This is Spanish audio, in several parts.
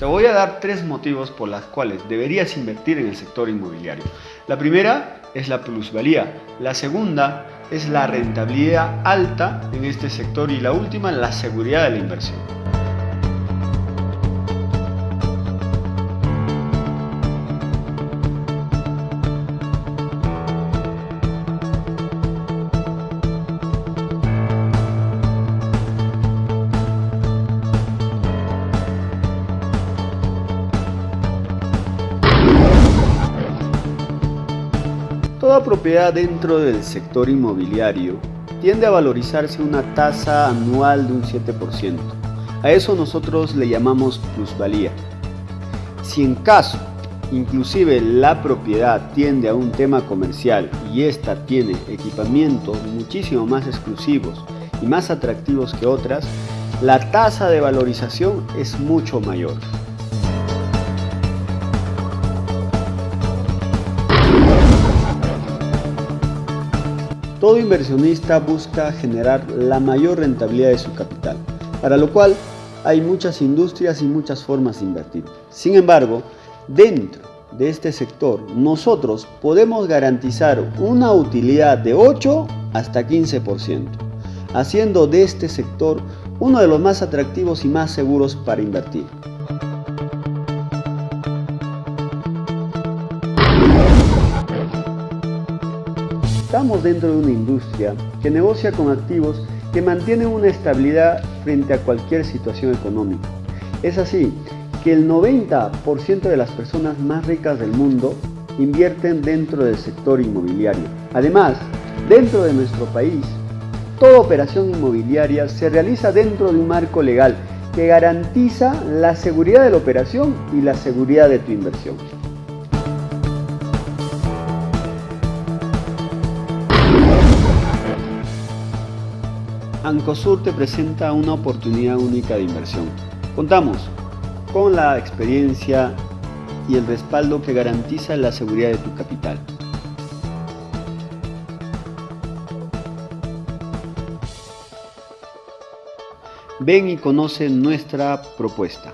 Te voy a dar tres motivos por los cuales deberías invertir en el sector inmobiliario. La primera es la plusvalía, la segunda es la rentabilidad alta en este sector y la última la seguridad de la inversión. Toda propiedad dentro del sector inmobiliario tiende a valorizarse una tasa anual de un 7%. A eso nosotros le llamamos plusvalía. Si en caso, inclusive la propiedad tiende a un tema comercial y esta tiene equipamientos muchísimo más exclusivos y más atractivos que otras, la tasa de valorización es mucho mayor. Todo inversionista busca generar la mayor rentabilidad de su capital, para lo cual hay muchas industrias y muchas formas de invertir. Sin embargo, dentro de este sector nosotros podemos garantizar una utilidad de 8 hasta 15%, haciendo de este sector uno de los más atractivos y más seguros para invertir. Estamos dentro de una industria que negocia con activos que mantienen una estabilidad frente a cualquier situación económica. Es así que el 90% de las personas más ricas del mundo invierten dentro del sector inmobiliario. Además, dentro de nuestro país, toda operación inmobiliaria se realiza dentro de un marco legal que garantiza la seguridad de la operación y la seguridad de tu inversión. Ancosur te presenta una oportunidad única de inversión. Contamos con la experiencia y el respaldo que garantiza la seguridad de tu capital. Ven y conoce nuestra propuesta.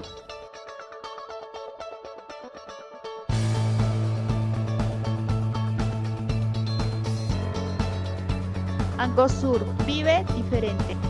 Angosur vive diferente.